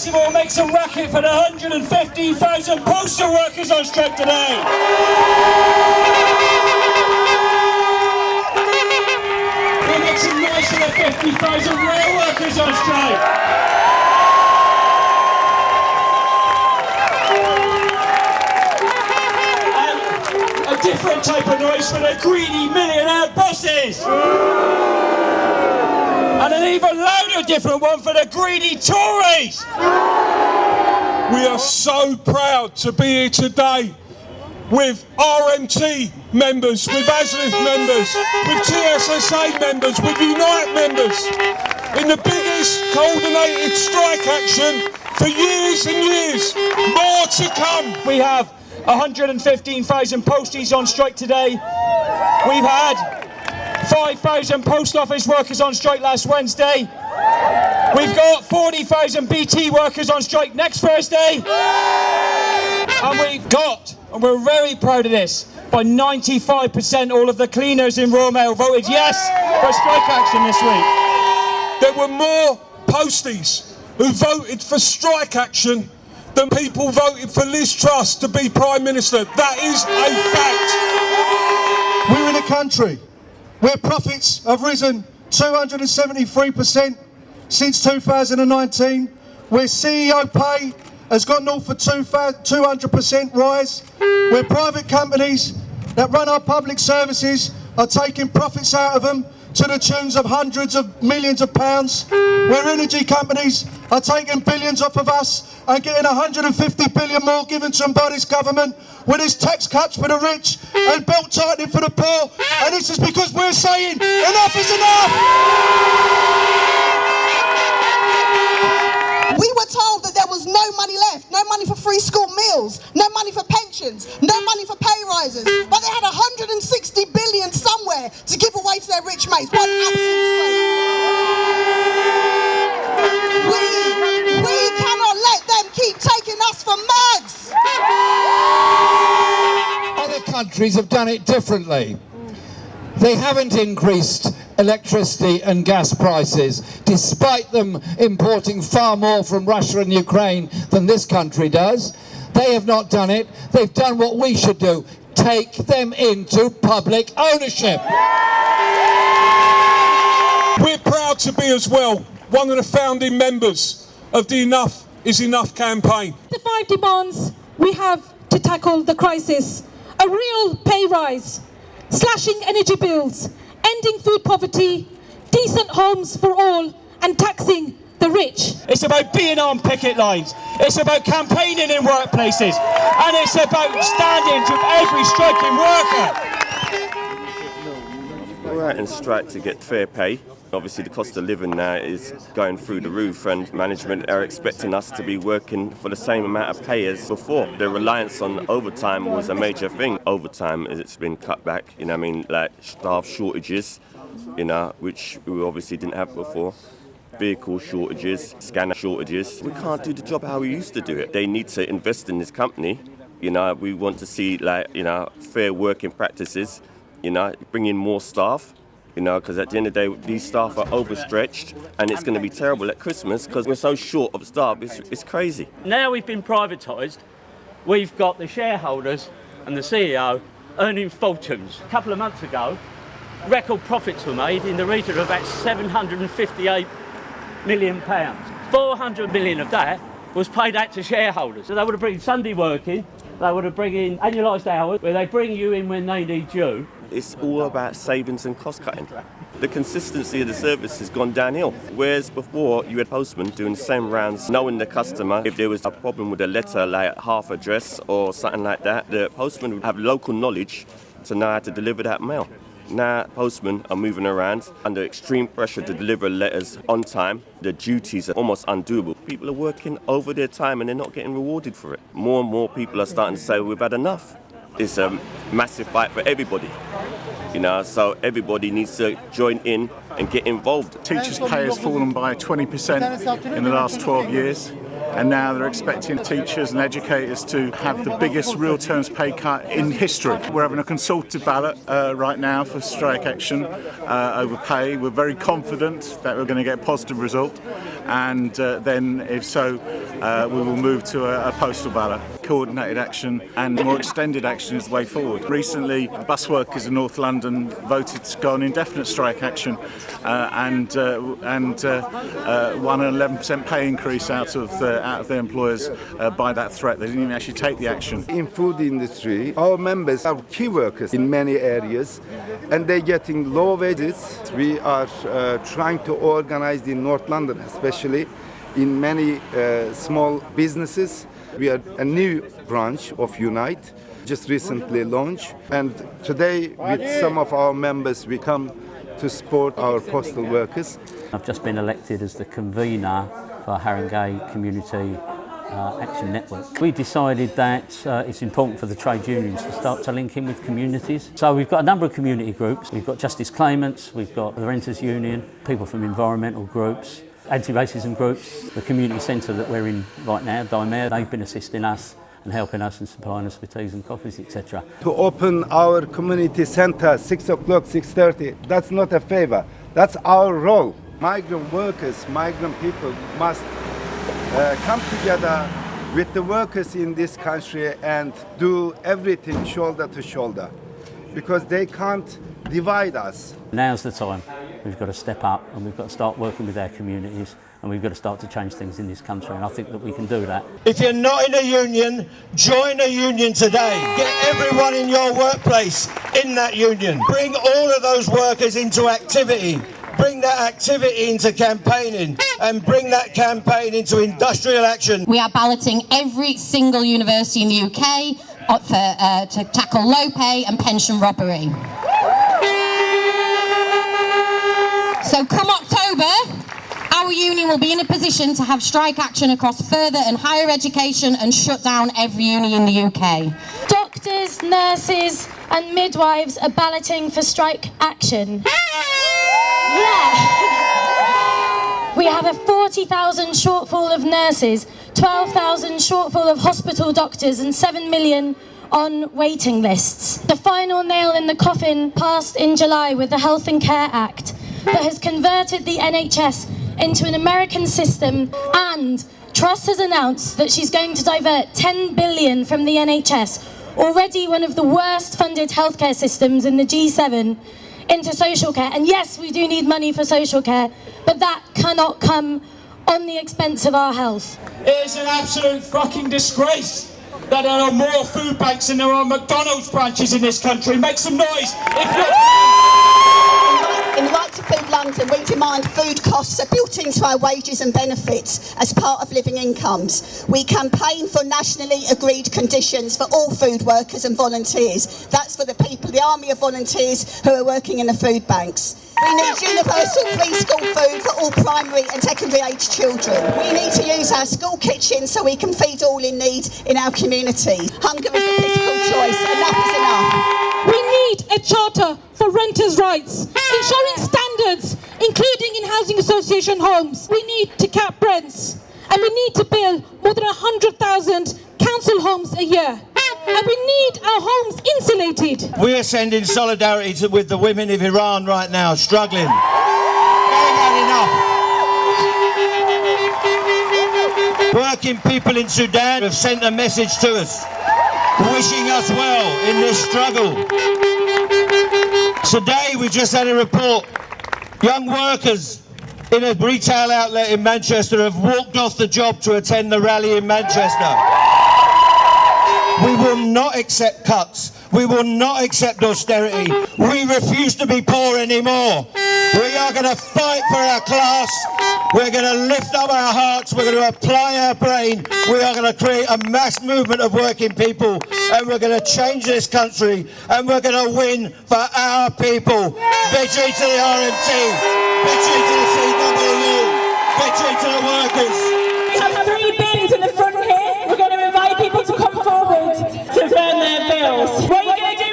Festival makes a racket for the 115,000 postal workers on strike today. We make some noise for the 50,000 rail workers on strike. And a different type of noise for the greedy millionaire bosses. And an even louder different one for the greedy Tories. We are so proud to be here today with RMT members, with ASLEF members, with TSSA members, with Unite members, in the biggest coordinated strike action for years and years. More to come. We have 115,000 posties on strike today. We've had 5,000 post office workers on strike last Wednesday. We've got 40,000 BT workers on strike next Thursday. And we've got, and we're very proud of this, by 95% all of the cleaners in Royal Mail voted yes for strike action this week. There were more posties who voted for strike action than people voted for Liz Truss to be Prime Minister. That is a fact. We're in a country where profits have risen 273% since 2019, where CEO pay has got north for 200% rise, where private companies that run our public services are taking profits out of them to the tunes of hundreds of millions of pounds, where energy companies are taking billions off of us and getting 150 billion more given to them government, where there's tax cuts for the rich and belt tightening for the poor, and this is because we're saying enough is enough! We were told that there was no money left, no money for free school meals, no money for pensions, no money for pay rises, but they had 160 billion somewhere to give away to their rich mates. What absolute disgrace. We, we cannot let them keep taking us for mugs. Other countries have done it differently. They haven't increased electricity and gas prices, despite them importing far more from Russia and Ukraine than this country does. They have not done it. They've done what we should do, take them into public ownership. We're proud to be as well one of the founding members of the Enough is Enough campaign. The five demands we have to tackle the crisis a real pay rise, slashing energy bills, ending food poverty, decent homes for all, and taxing the rich. It's about being on picket lines. It's about campaigning in workplaces. And it's about standing to every striking worker. We're out in strike to get fair pay. Obviously, the cost of living now is going through the roof, and management are expecting us to be working for the same amount of pay as before. The reliance on overtime was a major thing. Overtime, it's been cut back. You know, I mean, like staff shortages, you know, which we obviously didn't have before. Vehicle shortages, scanner shortages. We can't do the job how we used to do it. They need to invest in this company. You know, we want to see like you know fair working practices. You know, bring in more staff you know, because at the end of the day, these staff are overstretched and it's going to be terrible at Christmas because we're so short of staff. It's, it's crazy. Now we've been privatised, we've got the shareholders and the CEO earning fortunes. A couple of months ago, record profits were made in the region of about 758 million pounds. 400 million of that was paid out to shareholders. So they would have bring Sunday working, they would have bring in annualised hours, where they bring you in when they need you. It's all about savings and cost cutting. The consistency of the service has gone downhill. Whereas before, you had postmen doing the same rounds, knowing the customer. If there was a problem with a letter, like half address or something like that, the postman would have local knowledge to know how to deliver that mail. Now, postmen are moving around under extreme pressure to deliver letters on time. The duties are almost undoable. People are working over their time and they're not getting rewarded for it. More and more people are starting to say, we've had enough. It's a massive fight for everybody. You know, so everybody needs to join in and get involved. Teachers' pay has fallen by 20% in the last 12 years. And now they're expecting teachers and educators to have the biggest real terms pay cut in history. We're having a consultative ballot uh, right now for strike action uh, over pay. We're very confident that we're going to get a positive result. And uh, then, if so, uh, we will move to a, a postal ballot. Coordinated action and more extended action is the way forward. Recently, bus workers in North London voted to go on indefinite strike action uh, and uh, and uh, uh, won an 11% pay increase out of uh, out of their employers by that threat. They didn't even actually take the action. In food industry, our members are key workers in many areas, and they're getting low wages. We are trying to organize in North London, especially in many uh, small businesses. We are a new branch of Unite, just recently launched, and today with some of our members, we come to support our postal workers. I've just been elected as the convener for Haringey Community uh, Action Network. We decided that uh, it's important for the trade unions to start to link in with communities. So we've got a number of community groups. We've got justice claimants, we've got the Renters Union, people from environmental groups, anti-racism groups, the community centre that we're in right now, Dimare, they've been assisting us and helping us and supplying us with teas and coffees, etc. To open our community center 6 o'clock, 6.30, that's not a favor. That's our role. Migrant workers, migrant people must uh, come together with the workers in this country and do everything shoulder to shoulder because they can't divide us. Now's the time. We've got to step up and we've got to start working with our communities and we've got to start to change things in this country and I think that we can do that. If you're not in a union, join a union today. Get everyone in your workplace in that union. Bring all of those workers into activity. Bring that activity into campaigning and bring that campaign into industrial action. We are balloting every single university in the UK for, uh, to tackle low pay and pension robbery. So come October, our union will be in a position to have strike action across further and higher education and shut down every union in the UK. Doctors, nurses and midwives are balloting for strike action. Yeah. We have a 40,000 shortfall of nurses, 12,000 shortfall of hospital doctors and 7 million on waiting lists. The final nail in the coffin passed in July with the Health and Care Act that has converted the NHS into an American system and Truss has announced that she's going to divert 10 billion from the NHS, already one of the worst funded healthcare systems in the G7, into social care. And yes, we do need money for social care, but that cannot come on the expense of our health. It is an absolute fucking disgrace that there are more food banks than there are McDonald's branches in this country. Make some noise if you're... London, we demand food costs are built into our wages and benefits as part of living incomes. We campaign for nationally agreed conditions for all food workers and volunteers. That's for the people, the army of volunteers who are working in the food banks. We need universal free school food for all primary and secondary age children. We need to use our school kitchens so we can feed all in need in our community. Hunger is a political choice. Enough is enough. We need a charter for renters' rights, ensuring standards, including in housing association homes. We need to cap rents, and we need to build more than 100,000 council homes a year. And we need our homes insulated. We are sending solidarity to, with the women of Iran right now, struggling. They've had enough. Working people in Sudan have sent a message to us, wishing us well in this struggle. Today we just had a report. Young workers in a retail outlet in Manchester have walked off the job to attend the rally in Manchester. We will not accept cuts. We will not accept austerity. We refuse to be poor anymore. We are going to fight for our class. We're going to lift up our hearts. We're going to apply our brain. We are going to create a mass movement of working people. And we're going to change this country. And we're going to win for our people. Victory to the RMT. Victory to the CWU. Victory to the workers. What are you going to do